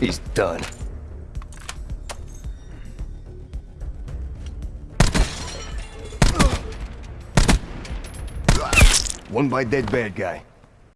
He's done. One by dead bad guy.